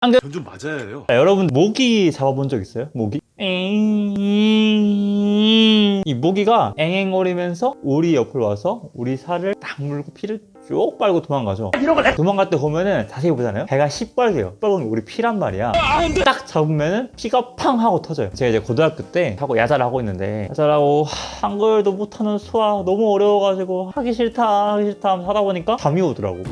전좀 맞아야 해요. 아, 여러분 모기 잡아본 적 있어요? 모기? 이 모기가 앵앵거리면서 우리 옆으로 와서 우리 살을 딱 물고 피를 쭉 빨고 도망가죠. 도망갈 때 보면은 자세히 보잖아요. 배가 시뻘개요. 시뻘건 게 우리 피란 말이야. 딱 잡으면은 피가 팡 하고 터져요. 제가 이제 고등학교 때 하고 야자를 하고 있는데 야자라고 하, 한글도 못하는 수학 너무 어려워가지고 하기 싫다 하기 싫다 하면서 하다 보니까 잠이 오더라고.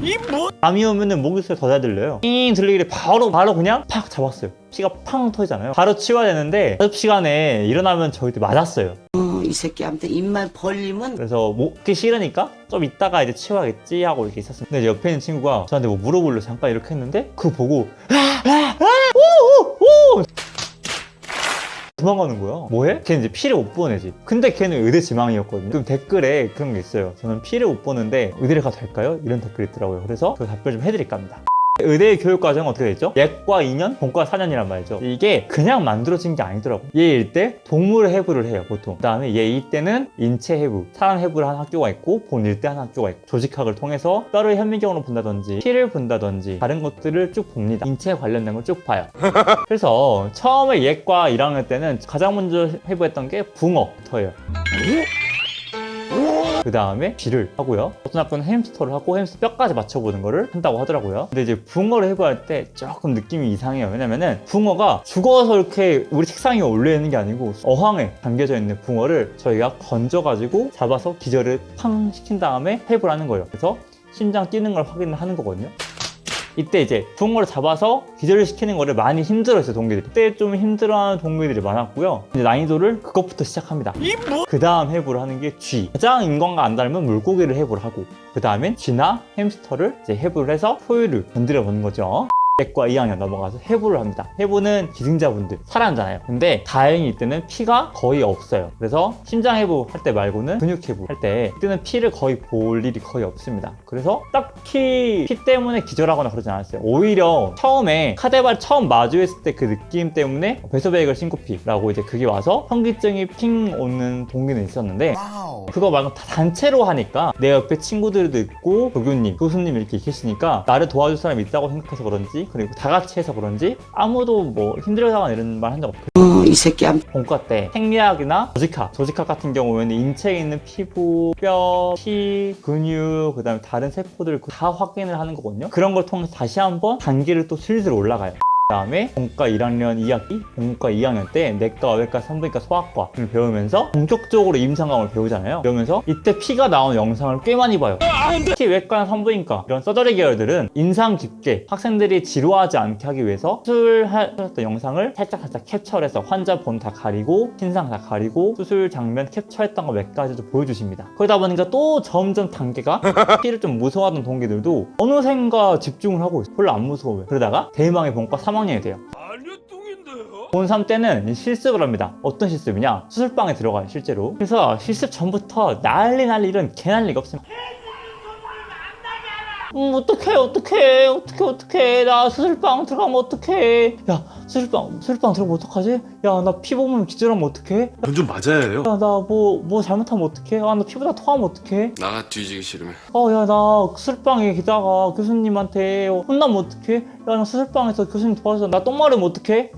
잠이 오면은 소리 더잘 들려요. 잉 들리길래 바로 바로 그냥 팍 잡았어요. 피가 팡 터지잖아요. 바로 치워야 되는데 연습 시간에 일어나면 저희한테 맞았어요. 어, 이 새끼한테 입만 벌리면 그래서 먹기 싫으니까 좀 이따가 이제 치워야겠지 하고 이렇게 있었어요. 근데 옆에 있는 친구가 저한테 뭐 물어보려 잠깐 이렇게 했는데 그거 보고 아, 아, 아, 오, 오, 오! 도망가는 거야. 뭐해? 걔는 이제 피를 못 보는 애지. 근데 걔는 의대 지망이었거든요. 그럼 댓글에 그런 게 있어요. 저는 피를 못 보는데 의대를 가도 될까요? 이런 댓글이 있더라고요. 그래서 그 답변 좀 해드릴까 합니다 의대 교육 과정은 어떻게 되죠? 예과 2년, 본과 4년이란 말이죠. 이게 그냥 만들어진 게 아니더라고요. 얘 1대 동물 해부를 해요, 보통. 그 다음에 얘 2대는 인체 해부, 사람 해부를 하는 학교가 있고 본 1대 하는 학교가 있고 조직학을 통해서 뼈를 현미경으로 본다든지 피를 본다든지 다른 것들을 쭉 봅니다. 인체에 관련된 걸 쭉 봐요. 그래서 처음에 예과 1학년 때는 가장 먼저 해부했던 게 붕어부터예요. 그 다음에 쥐를 하고요. 어떤 학교는 햄스터를 하고 햄스터 뼈까지 맞춰보는 거를 한다고 하더라고요. 근데 이제 붕어를 해부할 때 조금 느낌이 이상해요. 왜냐면은 붕어가 죽어서 이렇게 우리 책상 위에 올려있는 게 아니고 어항에 담겨져 있는 붕어를 저희가 건져가지고 잡아서 기절을 팡 시킨 다음에 해부를 하는 거예요. 그래서 심장 뛰는 걸 확인을 하는 거거든요. 이때 이제 붕어를 잡아서 기절을 시키는 거를 많이 힘들어했어요 동기들이. 그때 좀 힘들어하는 동기들이 많았고요. 이제 난이도를 그것부터 시작합니다. 그 다음 해부를 하는 게쥐 가장 인간과 안 닮은 물고기를 해부를 하고 그 다음엔 쥐나 햄스터를 이제 해부를 해서 소유를 건드려 보는 거죠 예과 2학년 넘어가서 해부를 합니다. 해부는 기증자분들, 사람잖아요. 근데 다행히 이때는 피가 거의 없어요. 그래서 심장 해부 할 때 말고는 근육 해부 할 때 이때는 피를 거의 볼 일이 거의 없습니다. 그래서 딱히 피 때문에 기절하거나 그러지 않았어요. 오히려 처음에 카데발 처음 마주했을 때 그 느낌 때문에 배소베이글 신코피라고 이제 그게 와서 현기증이 핑 오는 동기는 있었는데 그거 말고 다 단체로 하니까 내 옆에 친구들도 있고 교교님, 교수님 이렇게 계시니까 나를 도와줄 사람이 있다고 생각해서 그런지 그리고 다 같이 해서 그런지 아무도 뭐 힘들어하거나 이런 말 한 적 없고 어, 이 새끼한테 본과 때 생리학이나 조직학, 조직학 같은 경우에는 인체에 있는 피부, 뼈, 피, 근육, 그 다음에 다른 세포들을 다 확인을 하는 거거든요. 그런 걸 통해서 다시 한번 단계를 또 슬슬 올라가요. 그 다음에 본과 1학년 2학기, 본과 2학년 때 내과, 외과, 산부인과, 소아과를 배우면서 본격적으로 임상감을 배우잖아요. 배우면서 이때 피가 나오는 영상을 꽤 많이 봐요. 특히 외과나 산부인과 이런 서저리 계열들은 인상 깊게 학생들이 지루하지 않게 하기 위해서 수술하셨던 영상을 살짝 살짝 캡처를 해서 환자 본 다 가리고 신상 다 가리고 수술 장면 캡처했던 거 몇 가지도 보여주십니다. 그러다 보니까 또 점점 단계가 피를 좀 무서워하던 동기들도 어느샌가 집중을 하고 있어요. 별로 안 무서워요. 그러다가 대망의 본과 3학 년이 돼요. 본3 때는 실습을 합니다. 어떤 실습이냐? 수술방에 들어가요, 실제로. 그래서 실습 전부터 난리 난리 이런 개난리가 없습니다. 음, 어떡해, 어떡해, 어떡해, 어떡해. 나 수술방 들어가면 어떡해. 야, 수술방, 수술방 들어가면 어떡하지? 야, 나 피 보면 기절하면 어떡해? 전좀 맞아야 해요. 야, 나 뭐, 뭐 잘못하면 어떡해? 아, 나 피부다 토하면 어떡해? 나가 뒤지기 싫으면 어, 야, 나 수술방에 기다가 교수님한테 혼나면 어떡해? 야, 나 수술방에서 교수님 도와줘서 나 똥 마르면 어떡해?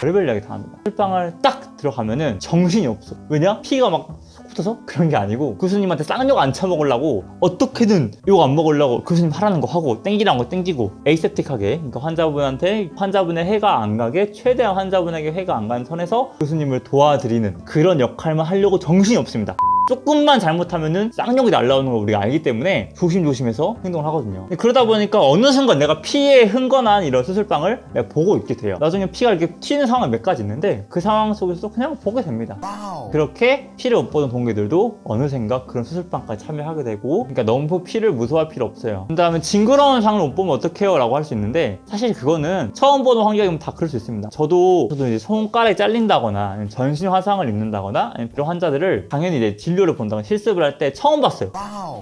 별별 이야기 다 합니다. 수술방을 딱 들어가면은 정신이 없어. 왜냐? 피가 막속 붙어서 그런 게 아니고 교수님한테 쌍욕 안 처먹으려고 어떻게든 욕 안 먹으려고 교수님 하라는 거 하고 땡기라는 거 땡기고 에이셉틱하게 그러니까 환자분한테 환자분의 해가 안 가게 최대한 환자분에게 해가 안 가는 선에서 교수님을 도와드리는 그런 역할만 하려고 정신이 없습니다. 조금만 잘못하면은 쌍욕이 날라오는 걸 우리가 알기 때문에 조심조심해서 행동을 하거든요. 그러다 보니까 어느 순간 내가 피에 흥건한 이런 수술방을 내가 보고 있게 돼요. 나중에 피가 이렇게 튀는 상황이 몇 가지 있는데 그 상황 속에서 그냥 보게 됩니다. 그렇게 피를 못 보던 동기들도 어느샌가 그런 수술방까지 참여하게 되고 그러니까 너무 피를 무서워할 필요 없어요. 그 다음에 징그러운 상을 못 보면 어떡해요? 라고 할 수 있는데 사실 그거는 처음 보는 환경이면 다 그럴 수 있습니다. 저도 저도 이제 손가락이 잘린다거나 전신 화상을 입는다거나 이런 환자들을 당연히 이제 진 료를 본다거나 실습을 할 때 처음 봤어요.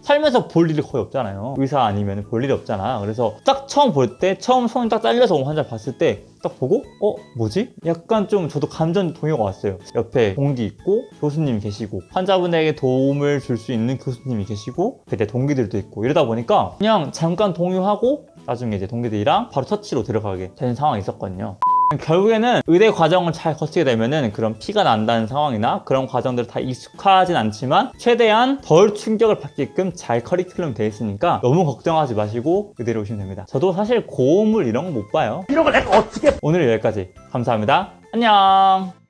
살면서 볼 일이 거의 없잖아요. 의사 아니면 볼 일이 없잖아. 그래서 딱 처음 볼 때 처음 손이 딱 잘려서 온 환자 봤을 때 딱 보고 어 뭐지? 약간 좀 저도 감정 동요가 왔어요. 옆에 동기 있고 교수님이 계시고 환자분에게 도움을 줄 수 있는 교수님이 계시고 그때 동기들도 있고 이러다 보니까 그냥 잠깐 동요하고 나중에 이제 동기들이랑 바로 처치로 들어가게 되는 상황이 있었거든요. 결국에는 의대 과정을 잘 거치게 되면은 그런 피가 난다는 상황이나 그런 과정들 다 익숙하진 않지만 최대한 덜 충격을 받게끔 잘 커리큘럼이 되어 있으니까 너무 걱정하지 마시고 의대로 오시면 됩니다. 저도 사실 고음을 이런 거 못 봐요. 이런 걸 내가 어떻게 오늘 여기까지 감사합니다. 안녕.